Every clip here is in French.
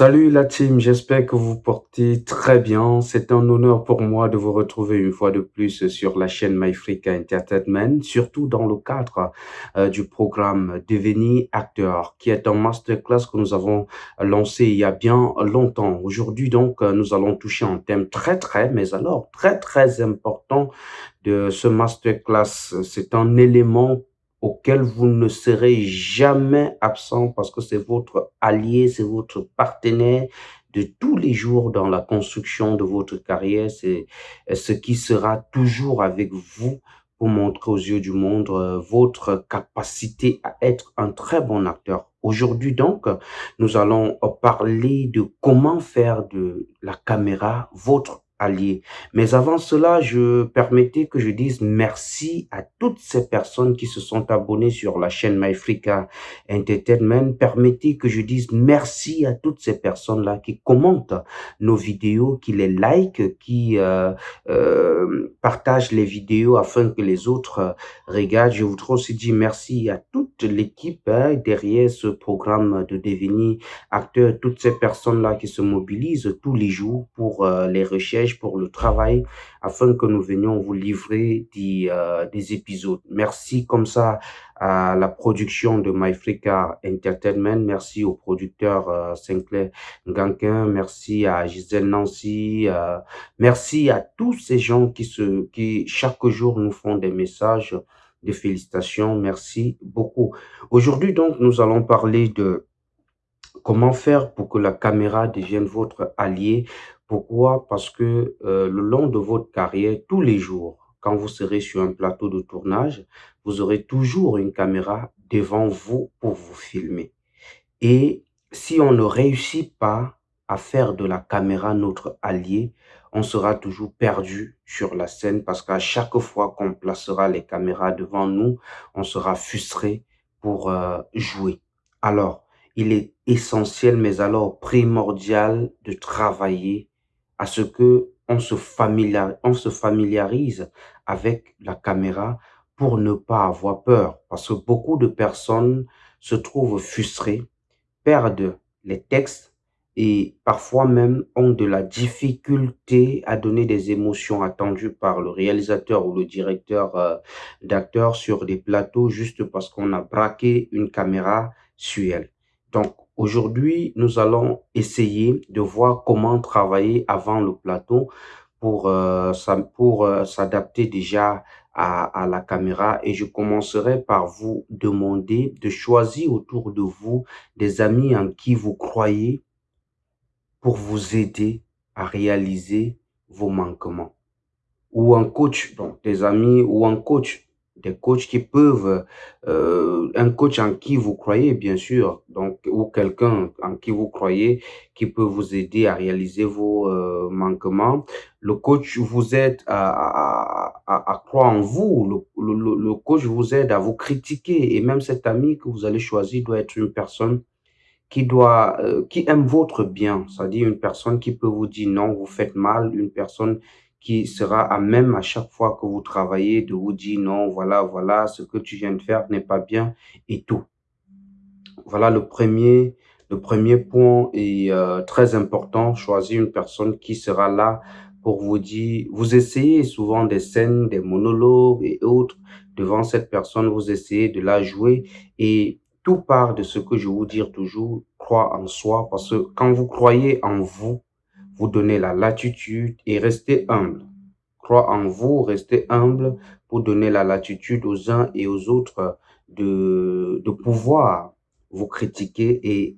Salut la team, j'espère que vous portez très bien. C'est un honneur pour moi de vous retrouver une fois de plus sur la chaîne MyFreak Entertainment, surtout dans le cadre euh, du programme Devenir acteur, qui est un masterclass que nous avons lancé il y a bien longtemps. Aujourd'hui donc, euh, nous allons toucher un thème très très, mais alors très très important de ce masterclass. C'est un élément auquel vous ne serez jamais absent parce que c'est votre allié, c'est votre partenaire de tous les jours dans la construction de votre carrière. C'est ce qui sera toujours avec vous pour montrer aux yeux du monde euh, votre capacité à être un très bon acteur. Aujourd'hui donc, nous allons parler de comment faire de la caméra votre Mais avant cela, je permettais que je dise merci à toutes ces personnes qui se sont abonnées sur la chaîne MyFrica Entertainment. Permettez que je dise merci à toutes ces personnes-là qui commentent nos vidéos, qui les like, qui euh, euh, partagent les vidéos afin que les autres euh, regardent. Je voudrais aussi dire merci à toute l'équipe hein, derrière ce programme de devenir acteur, toutes ces personnes-là qui se mobilisent tous les jours pour euh, les recherches pour le travail afin que nous venions vous livrer des, euh, des épisodes. Merci comme ça à la production de MyFrica Entertainment. Merci au producteur euh, Sinclair Ganquin. Merci à Gisèle Nancy. Merci à tous ces gens qui, se, qui chaque jour nous font des messages de félicitations. Merci beaucoup. Aujourd'hui, donc, nous allons parler de comment faire pour que la caméra devienne votre allié pourquoi? Parce que euh, le long de votre carrière, tous les jours, quand vous serez sur un plateau de tournage, vous aurez toujours une caméra devant vous pour vous filmer. Et si on ne réussit pas à faire de la caméra notre allié, on sera toujours perdu sur la scène parce qu'à chaque fois qu'on placera les caméras devant nous, on sera frustré pour euh, jouer. Alors, il est essentiel, mais alors primordial de travailler à ce que on se, on se familiarise avec la caméra pour ne pas avoir peur. Parce que beaucoup de personnes se trouvent frustrées, perdent les textes et parfois même ont de la difficulté à donner des émotions attendues par le réalisateur ou le directeur euh, d'acteurs sur des plateaux juste parce qu'on a braqué une caméra sur elle. Donc, Aujourd'hui, nous allons essayer de voir comment travailler avant le plateau pour, euh, pour euh, s'adapter déjà à, la caméra et je commencerai par vous demander de choisir autour de vous des amis en qui vous croyez pour vous aider à réaliser vos manquements. Ou un coach, donc des amis ou un coach des coachs qui peuvent, euh, un coach en qui vous croyez, bien sûr, donc, ou quelqu'un en qui vous croyez, qui peut vous aider à réaliser vos euh, manquements. Le coach vous aide à, à, à, croire en vous. Le, le, le, coach vous aide à vous critiquer. Et même cet ami que vous allez choisir doit être une personne qui doit, euh, qui aime votre bien. C'est-à-dire une personne qui peut vous dire non, vous faites mal, une personne qui sera à même à chaque fois que vous travaillez de vous dire non, voilà, voilà, ce que tu viens de faire n'est pas bien et tout. Voilà le premier, le premier point est euh, très important. Choisir une personne qui sera là pour vous dire, vous essayez souvent des scènes, des monologues et autres devant cette personne, vous essayez de la jouer et tout part de ce que je vous dire toujours, croire en soi parce que quand vous croyez en vous, vous donnez la latitude et restez humble. Crois en vous, restez humble pour donner la latitude aux uns et aux autres de, de pouvoir vous critiquer et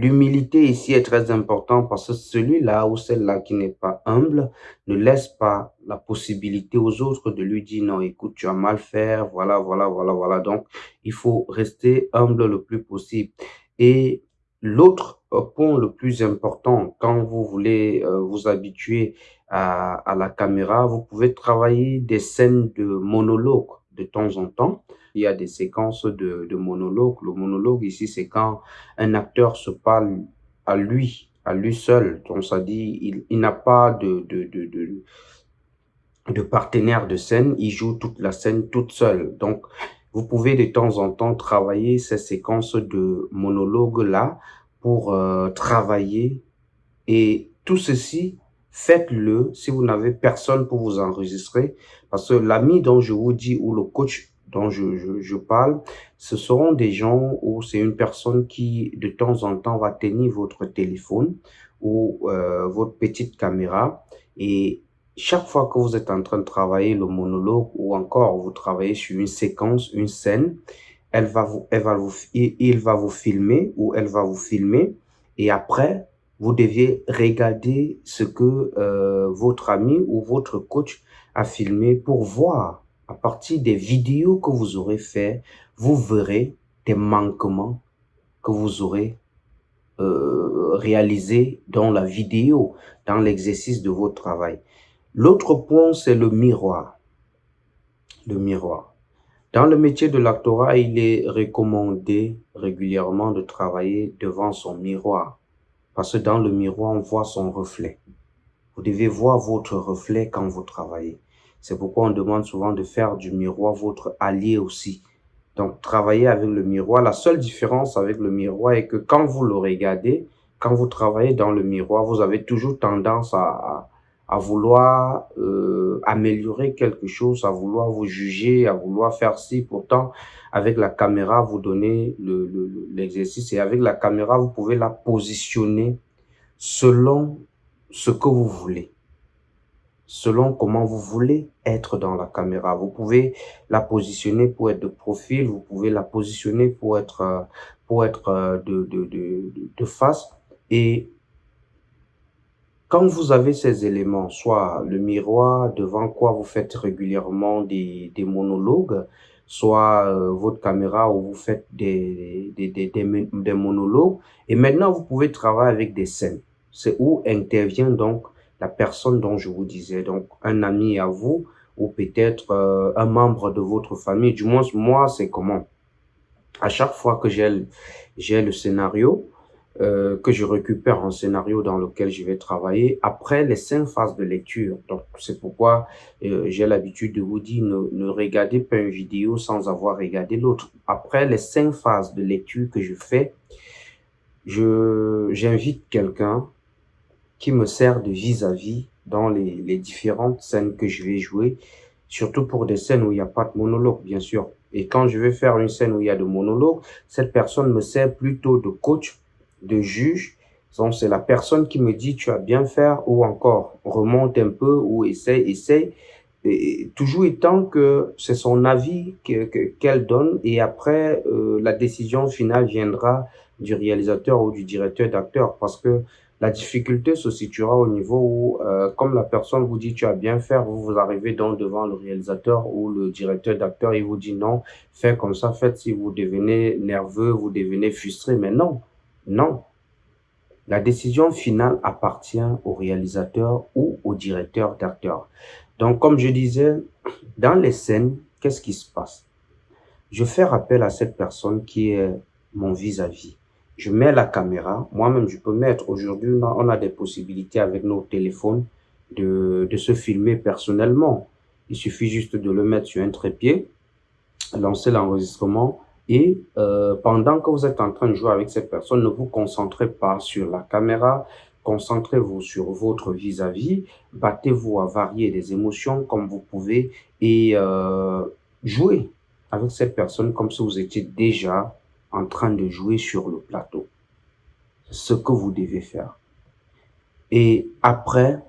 L'humilité ici est très importante parce que celui-là ou celle-là qui n'est pas humble ne laisse pas la possibilité aux autres de lui dire non, écoute, tu as mal fait, voilà, voilà, voilà, voilà. Donc, il faut rester humble le plus possible. Et L'autre point le plus important, quand vous voulez euh, vous habituer à, à, la caméra, vous pouvez travailler des scènes de monologue de temps en temps. Il y a des séquences de, de monologue. Le monologue ici, c'est quand un acteur se parle à lui, à lui seul. Donc, ça dit, il, il n'a pas de, de, de, de de partenaire de scène, il joue toute la scène toute seule. Donc, vous pouvez de temps en temps travailler ces séquences de monologues-là pour euh, travailler. Et tout ceci, faites-le si vous n'avez personne pour vous enregistrer. Parce que l'ami dont je vous dis ou le coach dont je, je, je parle, ce seront des gens où c'est une personne qui de temps en temps va tenir votre téléphone ou euh, votre petite caméra. Et chaque fois que vous êtes en train de travailler le monologue ou encore vous travaillez sur une séquence, une scène, elle va vous, elle va vous, il va vous filmer ou elle va vous filmer. Et après, vous deviez regarder ce que euh, votre ami ou votre coach a filmé pour voir à partir des vidéos que vous aurez fait, vous verrez des manquements que vous aurez euh, réalisés dans la vidéo, dans l'exercice de votre travail. L'autre point, c'est le miroir. Le miroir. Dans le métier de l'actorat, il est recommandé régulièrement de travailler devant son miroir. Parce que dans le miroir, on voit son reflet. Vous devez voir votre reflet quand vous travaillez. C'est pourquoi on demande souvent de faire du miroir votre allié aussi. Donc, travailler avec le miroir. La seule différence avec le miroir est que quand vous le regardez, quand vous travaillez dans le miroir, vous avez toujours tendance à, à vouloir euh, améliorer quelque chose, à vouloir vous juger, à vouloir faire ci. Pourtant, avec la caméra, vous donnez l'exercice le, et avec la caméra, vous pouvez la positionner selon ce que vous voulez, selon comment vous voulez être dans la caméra. Vous pouvez la positionner pour être de profil, vous pouvez la positionner pour être, pour être de, de, de, de face et quand vous avez ces éléments, soit le miroir devant quoi vous faites régulièrement des, des monologues, soit euh, votre caméra où vous faites des, des, des, des, monologues, et maintenant vous pouvez travailler avec des scènes. C'est où intervient donc la personne dont je vous disais, donc un ami à vous, ou peut-être euh, un membre de votre famille. Du moins, moi, c'est comment? À chaque fois que j'ai j'ai le scénario, euh, que je récupère un scénario dans lequel je vais travailler après les cinq phases de lecture. Donc, c'est pourquoi euh, j'ai l'habitude de vous dire ne, ne, regardez pas une vidéo sans avoir regardé l'autre. Après les cinq phases de lecture que je fais, je j'invite quelqu'un qui me sert de vis-à-vis -vis dans les, les différentes scènes que je vais jouer, surtout pour des scènes où il n'y a pas de monologue, bien sûr. Et quand je vais faire une scène où il y a de monologue, cette personne me sert plutôt de coach de juge. Donc, c'est la personne qui me dit tu as bien faire ou encore remonte un peu ou essaye, essaye. Et toujours étant que c'est son avis qu'elle que, donne et après euh, la décision finale viendra du réalisateur ou du directeur d'acteur parce que la difficulté se situera au niveau où, euh, comme la personne vous dit tu as bien fait, vous vous arrivez donc devant le réalisateur ou le directeur d'acteur, il vous dit non, faites comme ça, faites si vous devenez nerveux, vous devenez frustré, mais non, non. La décision finale appartient au réalisateur ou au directeur d'acteur. Donc, comme je disais, dans les scènes, qu'est-ce qui se passe? Je fais appel à cette personne qui est mon vis-à-vis. Je mets la caméra. Moi-même, je peux mettre. Aujourd'hui, on a des possibilités avec nos téléphones de, de se filmer personnellement. Il suffit juste de le mettre sur un trépied, lancer l'enregistrement et euh, pendant que vous êtes en train de jouer avec cette personne, ne vous concentrez pas sur la caméra, concentrez-vous sur votre vis-à-vis, battez-vous à varier les émotions comme vous pouvez et euh, jouez avec cette personne comme si vous étiez déjà en train de jouer sur le plateau. Ce que vous devez faire. Et après,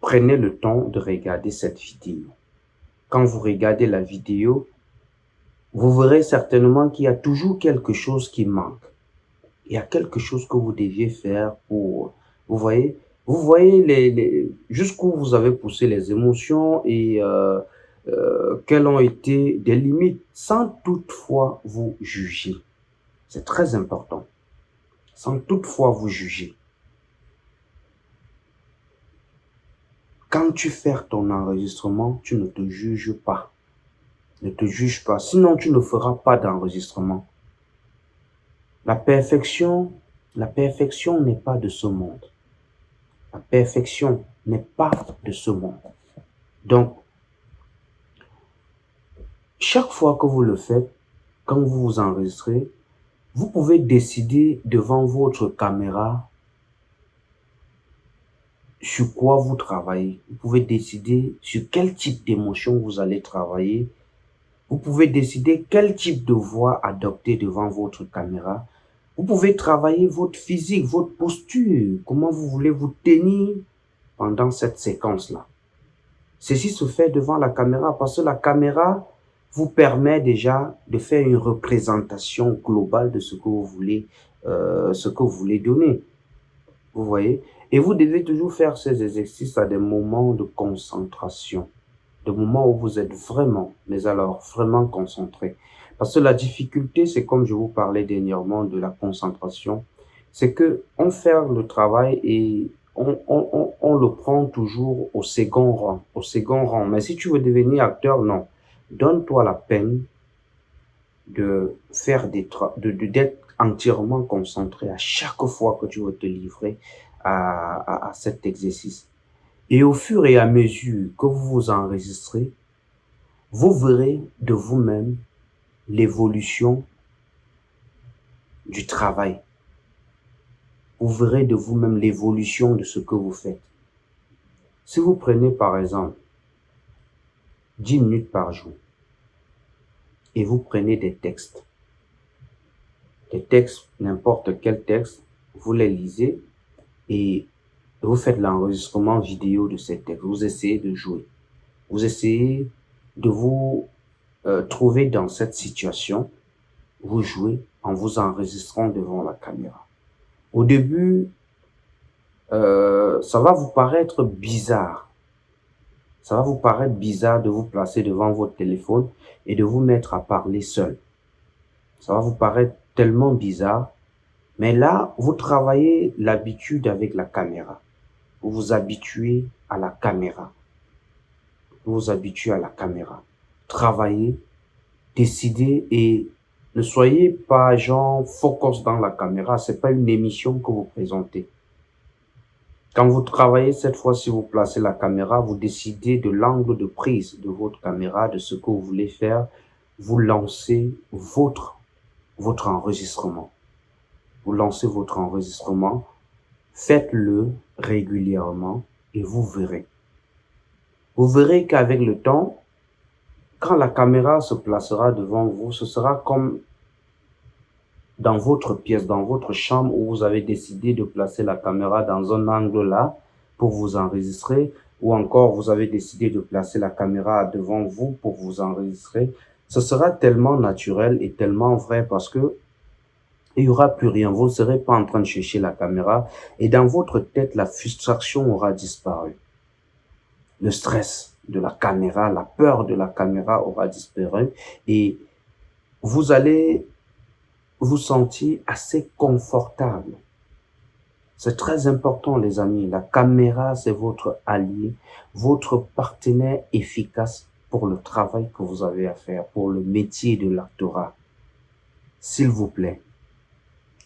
prenez le temps de regarder cette vidéo. Quand vous regardez la vidéo, vous verrez certainement qu'il y a toujours quelque chose qui manque. Il y a quelque chose que vous deviez faire pour, vous voyez, vous voyez les, jusqu'où vous avez poussé les émotions et euh, euh, quelles ont été des limites sans toutefois vous juger. C'est très important. Sans toutefois vous juger. Quand tu fais ton enregistrement, tu ne te juges pas. Ne te juge pas, sinon tu ne feras pas d'enregistrement. La perfection, la perfection n'est pas de ce monde. La perfection n'est pas de ce monde. Donc, chaque fois que vous le faites, quand vous vous enregistrez, Vous pouvez décider devant votre caméra sur quoi vous travaillez. Vous pouvez décider sur quel type d'émotion vous allez travailler. Vous pouvez décider quel type de voix adopter devant votre caméra. Vous pouvez travailler votre physique, votre posture, comment vous voulez vous tenir pendant cette séquence-là. Ceci se fait devant la caméra parce que la caméra vous permet déjà de faire une représentation globale de ce que vous voulez, euh, ce que vous voulez donner. Vous voyez? Et vous devez toujours faire ces exercices à des moments de concentration, des moments où vous êtes vraiment, mais alors vraiment concentré. Parce que la difficulté, c'est comme je vous parlais dernièrement de la concentration, c'est que on fait le travail et on, on, on, le prend toujours au second rang, au second rang. Mais si tu veux devenir acteur, non. Donne-toi la peine de faire des de d'être entièrement concentré à chaque fois que tu veux te livrer à, à, à cet exercice. Et au fur et à mesure que vous vous enregistrez, vous verrez de vous-même l'évolution du travail. Vous verrez de vous-même l'évolution de ce que vous faites. Si vous prenez par exemple 10 minutes par jour et vous prenez des textes, des textes, n'importe quel texte, vous les lisez et vous faites l'enregistrement vidéo de ces textes. Vous essayez de jouer. Vous essayez de vous euh, trouver dans cette situation, vous jouez en vous enregistrant devant la caméra. Au début, euh, ça va vous paraître bizarre. Ça va vous paraître bizarre de vous placer devant votre téléphone et de vous mettre à parler seul. Ça va vous paraître tellement bizarre. Mais là, vous travaillez l'habitude avec la caméra. Vous vous habituez à la caméra. Vous vous habituez à la caméra travaillez, décidez et ne soyez pas genre focus dans la caméra. C'est pas une émission que vous présentez. Quand vous travaillez cette fois, si vous placez la caméra, vous décidez de l'angle de prise de votre caméra, de ce que vous voulez faire. Vous lancez votre, votre enregistrement. Vous lancez votre enregistrement. Faites-le régulièrement et vous verrez. Vous verrez qu'avec le temps, quand la caméra se placera devant vous, ce sera comme dans votre pièce, dans votre chambre où vous avez décidé de placer la caméra dans un angle là pour vous enregistrer ou encore vous avez décidé de placer la caméra devant vous pour vous enregistrer. Ce sera tellement naturel et tellement vrai parce que il y aura plus rien. Vous ne serez pas en train de chercher la caméra et dans votre tête, la frustration aura disparu. Le stress, de la caméra, la peur de la caméra aura disparu et vous allez vous sentir assez confortable. C'est très important, les amis. La caméra, c'est votre allié, votre partenaire efficace pour le travail que vous avez à faire, pour le métier de l'actorat. S'il vous plaît,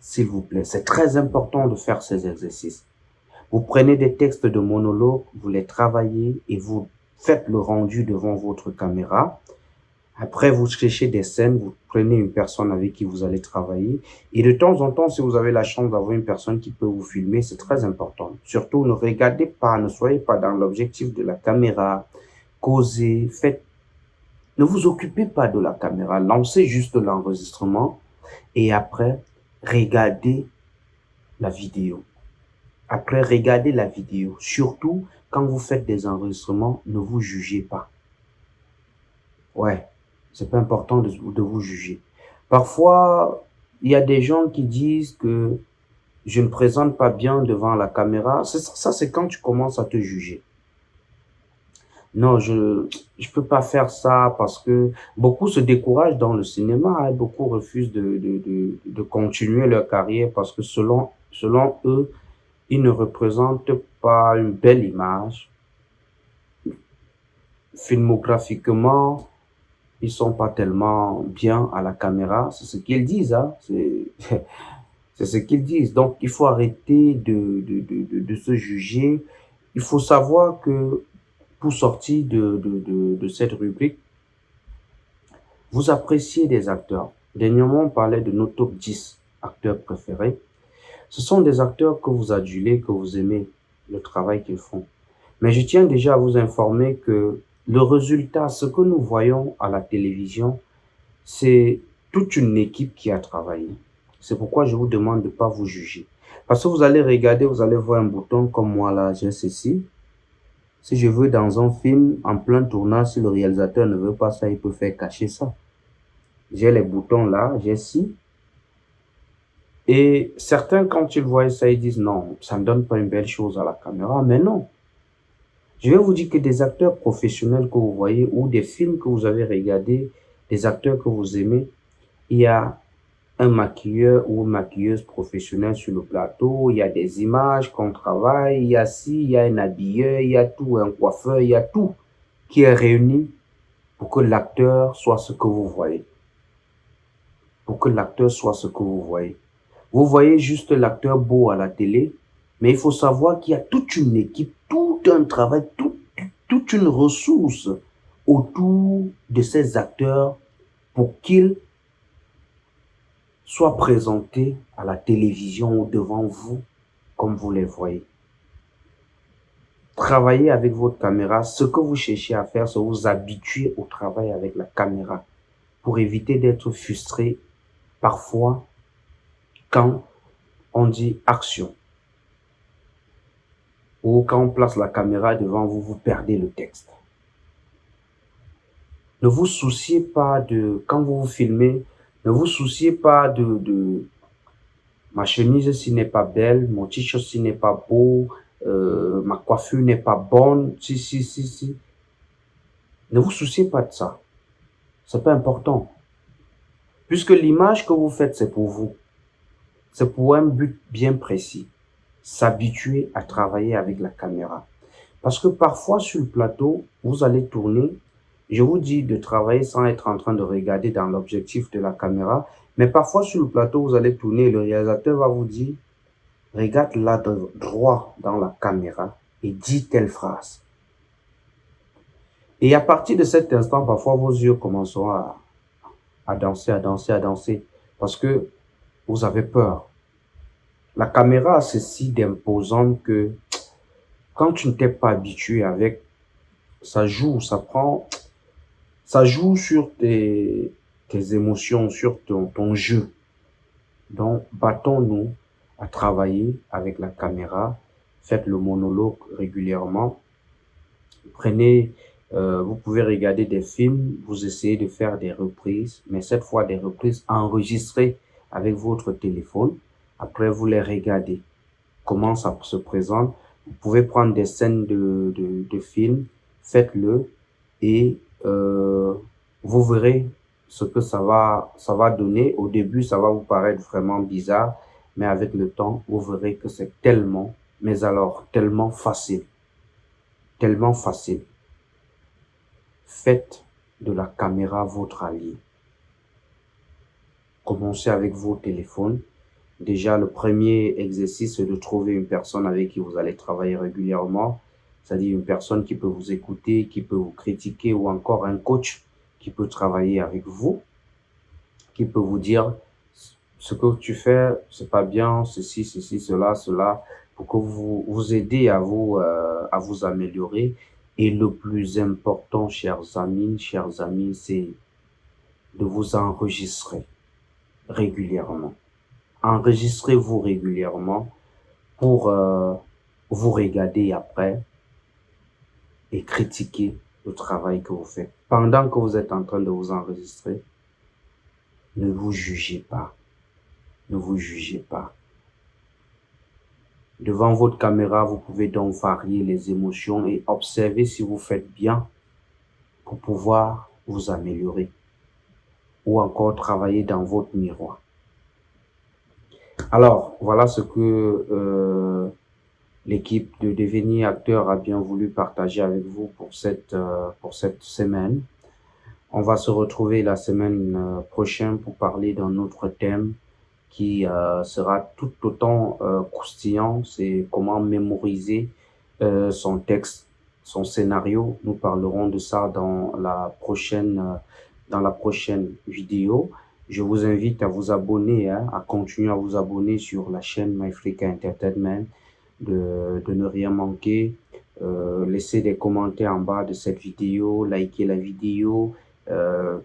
s'il vous plaît, c'est très important de faire ces exercices. Vous prenez des textes de monologue, vous les travaillez et vous faites le rendu devant votre caméra. Après, vous cherchez des scènes, vous prenez une personne avec qui vous allez travailler. Et de temps en temps, si vous avez la chance d'avoir une personne qui peut vous filmer, c'est très important. Surtout, ne regardez pas, ne soyez pas dans l'objectif de la caméra. Causez, faites... Ne vous occupez pas de la caméra. Lancez juste l'enregistrement. Et après, regardez la vidéo. Après, regardez la vidéo. Surtout, quand vous faites des enregistrements, ne vous jugez pas. Ouais, c'est pas important de, de vous juger. Parfois, il y a des gens qui disent que je ne présente pas bien devant la caméra. Ça, c'est quand tu commences à te juger. Non, je je peux pas faire ça parce que beaucoup se découragent dans le cinéma, hein. beaucoup refusent de, de, de, de continuer leur carrière parce que selon selon eux, ils ne représentent pas une belle image. Filmographiquement, ils sont pas tellement bien à la caméra. C'est ce qu'ils disent, hein. C'est ce qu'ils disent. Donc, il faut arrêter de, de, de, de, se juger. Il faut savoir que pour sortir de, de, cette rubrique, vous appréciez des acteurs. Dernièrement, on parlait de nos top 10 acteurs préférés. Ce sont des acteurs que vous adulez, que vous aimez, le travail qu'ils font. Mais je tiens déjà à vous informer que le résultat, ce que nous voyons à la télévision, c'est toute une équipe qui a travaillé. C'est pourquoi je vous demande de ne pas vous juger. Parce que vous allez regarder, vous allez voir un bouton comme moi là, j'ai ceci. Si je veux dans un film, en plein tournage, si le réalisateur ne veut pas ça, il peut faire cacher ça. J'ai les boutons là, j'ai ci. Et certains, quand ils voient ça, ils disent non, ça ne donne pas une belle chose à la caméra. Mais non. Je vais vous dire que des acteurs professionnels que vous voyez ou des films que vous avez regardés, des acteurs que vous aimez, il y a un maquilleur ou une maquilleuse professionnelle sur le plateau, il y a des images qu'on travaille, il y a ci, il y a un habilleur, il y a tout, un coiffeur, il y a tout qui est réuni pour que l'acteur soit ce que vous voyez. Pour que l'acteur soit ce que vous voyez. Vous voyez juste l'acteur beau à la télé, mais il faut savoir qu'il y a toute une équipe, tout un travail, toute une ressource autour de ces acteurs pour qu'ils soient présentés à la télévision ou devant vous comme vous les voyez. Travaillez avec votre caméra. Ce que vous cherchez à faire, c'est vous habituer au travail avec la caméra pour éviter d'être frustré parfois quand on dit action ou quand on place la caméra devant vous, vous perdez le texte. Ne vous souciez pas de, quand vous vous filmez, ne vous souciez pas de, de ma chemise si n'est pas belle, mon t-shirt si n'est pas beau, euh, ma coiffure n'est pas bonne, si, si, si, si. Ne vous souciez pas de ça. C'est pas important. Puisque l'image que vous faites, c'est pour vous. C'est pour un but bien précis. S'habituer à travailler avec la caméra. Parce que parfois sur le plateau, vous allez tourner je vous dis de travailler sans être en train de regarder dans l'objectif de la caméra. Mais parfois sur le plateau, vous allez tourner le réalisateur va vous dire, regarde là droit dans la caméra et dis telle phrase. Et à partir de cet instant, parfois vos yeux commenceront à, à danser, à danser, à danser. Parce que vous avez peur. La caméra a ceci d'imposant que quand tu ne t'es pas habitué avec, ça joue, ça prend, ça joue sur tes, tes émotions, sur ton, ton jeu. Donc, battons-nous à travailler avec la caméra. Faites le monologue régulièrement. Prenez, euh, vous pouvez regarder des films, vous essayez de faire des reprises, mais cette fois des reprises enregistrées avec votre téléphone. Après, vous les regardez. Comment ça se présente. Vous pouvez prendre des scènes de, de, de films, faites-le et euh, vous verrez ce que ça va, ça va donner. Au début, ça va vous paraître vraiment bizarre, mais avec le temps, vous verrez que c'est tellement, mais alors tellement facile. Tellement facile. Faites de la caméra votre allié. Commencez avec vos téléphones. Déjà, le premier exercice, c'est de trouver une personne avec qui vous allez travailler régulièrement c'est-à-dire une personne qui peut vous écouter, qui peut vous critiquer ou encore un coach qui peut travailler avec vous, qui peut vous dire ce que tu fais, c'est pas bien, ceci, ceci, cela, cela, pour que vous vous aider à vous euh, à vous améliorer. Et le plus important, chers amis, chers amis, c'est de vous enregistrer régulièrement. Enregistrez-vous régulièrement pour euh, vous regarder après et critiquer le travail que vous faites. Pendant que vous êtes en train de vous enregistrer, ne vous jugez pas. Ne vous jugez pas. Devant votre caméra, vous pouvez donc varier les émotions et observer si vous faites bien pour pouvoir vous améliorer ou encore travailler dans votre miroir. Alors, voilà ce que euh, l'équipe de devenir acteur a bien voulu partager avec vous pour cette, euh, pour cette semaine. On va se retrouver la semaine euh, prochaine pour parler d'un autre thème qui sera tout autant croustillant. C'est comment mémoriser son texte, son scénario. Nous parlerons de ça dans la prochaine, dans la prochaine vidéo. Je vous invite à vous abonner, hein, à continuer à vous abonner sur la chaîne MyFrica Entertainment, de, de ne rien manquer. Euh, laissez des commentaires en bas de cette vidéo, likez la vidéo, euh,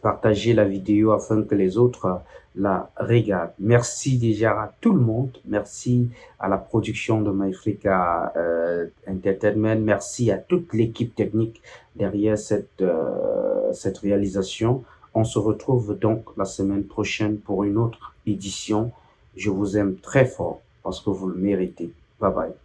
partagez la vidéo afin que les autres la regardent. Merci déjà à tout le monde. Merci à la production de MyFrica euh, Entertainment. Merci à toute l'équipe technique derrière cette, cette réalisation. On se retrouve donc la semaine prochaine pour une autre édition. Je vous aime très fort parce que vous le méritez. Bye bye.